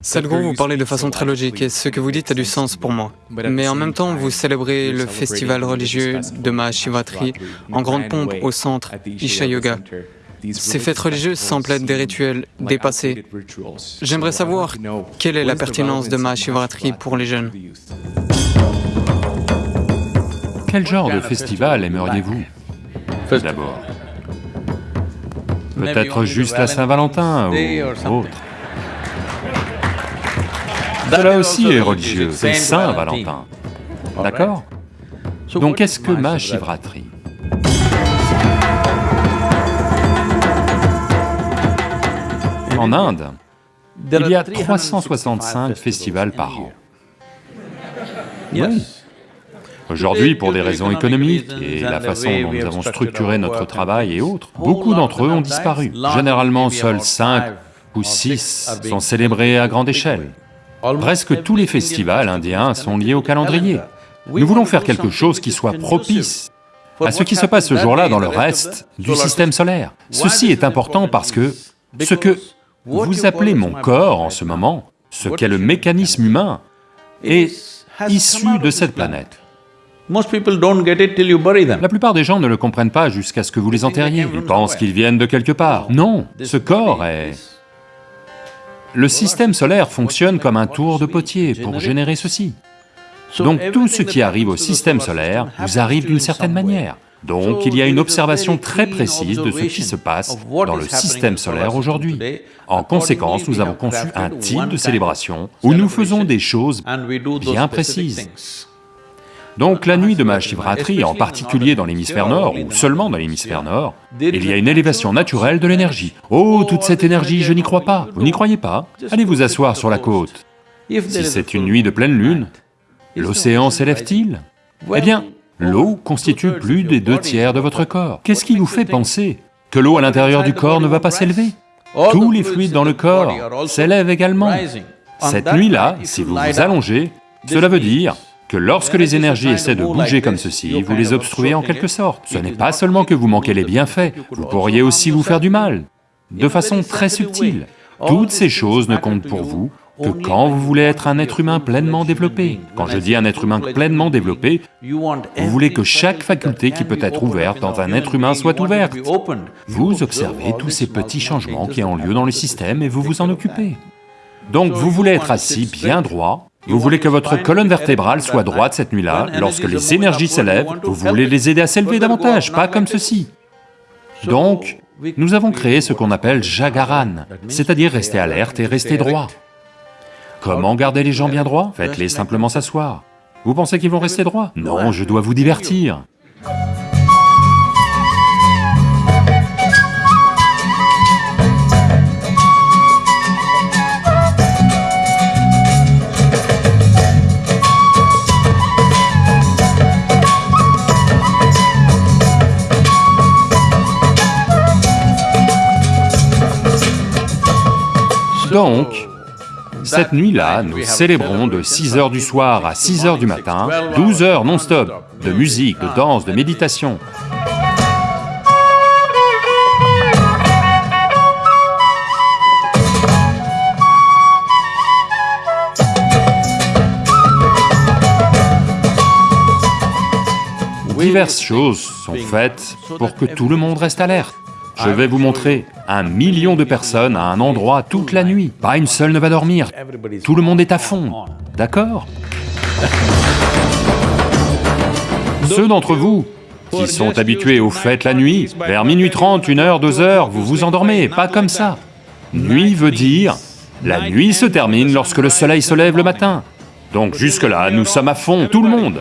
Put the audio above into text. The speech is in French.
Sadhguru, vous parlez de façon très logique et ce que vous dites a du sens pour moi. Mais en même temps, vous célébrez le festival religieux de Mahashivatri en grande pompe au centre Isha Yoga. Ces fêtes religieuses semblent être des rituels dépassés. J'aimerais savoir quelle est la pertinence de Mahashivatri pour les jeunes. Quel genre de festival aimeriez-vous? D'abord. Peut-être juste la Saint-Valentin ou autre. Cela aussi est religieux, c'est Saint-Valentin. D'accord Donc qu'est-ce que Mahashivratri En Inde, il y a 365 festivals par an. Oui. Aujourd'hui, pour des raisons économiques et la façon dont nous avons structuré notre travail et autres, beaucoup d'entre eux ont disparu. Généralement, seuls 5 ou 6 sont célébrés à grande échelle. Presque tous les festivals indiens sont liés au calendrier. Nous voulons faire quelque chose qui soit propice à ce qui se passe ce jour-là dans le reste du système solaire. Ceci est important parce que ce que vous appelez mon corps en ce moment, ce qu'est le mécanisme humain, est issu de cette planète. La plupart des gens ne le comprennent pas jusqu'à ce que vous les enterriez, ils pensent qu'ils viennent de quelque part. Non, ce corps est le système solaire fonctionne comme un tour de potier pour générer ceci. Donc tout ce qui arrive au système solaire vous arrive d'une certaine manière. Donc il y a une observation très précise de ce qui se passe dans le système solaire aujourd'hui. En conséquence, nous avons conçu un type de célébration où nous faisons des choses bien précises. Donc la nuit de Mahashivratri, en particulier dans l'hémisphère nord, ou seulement dans l'hémisphère nord, il y a une élévation naturelle de l'énergie. Oh, toute cette énergie, je n'y crois pas. Vous n'y croyez pas? Allez vous asseoir sur la côte. Si c'est une nuit de pleine lune, l'océan s'élève-t-il? Eh bien, l'eau constitue plus des deux tiers de votre corps. Qu'est-ce qui vous fait penser que l'eau à l'intérieur du corps ne va pas s'élever? Tous les fluides dans le corps s'élèvent également. Cette nuit-là, si vous vous allongez, cela veut dire que lorsque les énergies essaient de bouger comme ceci, vous les obstruez en quelque sorte. Ce n'est pas seulement que vous manquez les bienfaits, vous pourriez aussi vous faire du mal, de façon très subtile. Toutes ces choses ne comptent pour vous que quand vous voulez être un être humain pleinement développé. Quand je dis un être humain pleinement développé, vous voulez que chaque faculté qui peut être ouverte dans un être humain soit ouverte. Vous observez tous ces petits changements qui ont lieu dans le système et vous vous en occupez. Donc vous voulez être assis bien droit, vous voulez que votre colonne vertébrale soit droite cette nuit-là, lorsque les énergies s'élèvent, vous voulez les aider à s'élever davantage, pas comme ceci. Donc, nous avons créé ce qu'on appelle Jagaran, c'est-à-dire rester alerte et rester droit. Comment garder les gens bien droits? Faites-les simplement s'asseoir. Vous pensez qu'ils vont rester droits? Non, je dois vous divertir. Donc, cette nuit-là, nous célébrons de 6 heures du soir à 6 heures du matin, 12 heures non-stop de musique, de danse, de méditation. Diverses choses sont faites pour que tout le monde reste alerte. Je vais vous montrer un million de personnes à un endroit toute la nuit. Pas une seule ne va dormir. Tout le monde est à fond, d'accord? Ceux d'entre vous qui sont habitués aux fêtes la nuit, vers minuit 30, 1 heure, 2 heures, vous vous endormez, pas comme ça. Nuit veut dire, la nuit se termine lorsque le soleil se lève le matin. Donc jusque-là, nous sommes à fond, tout le monde.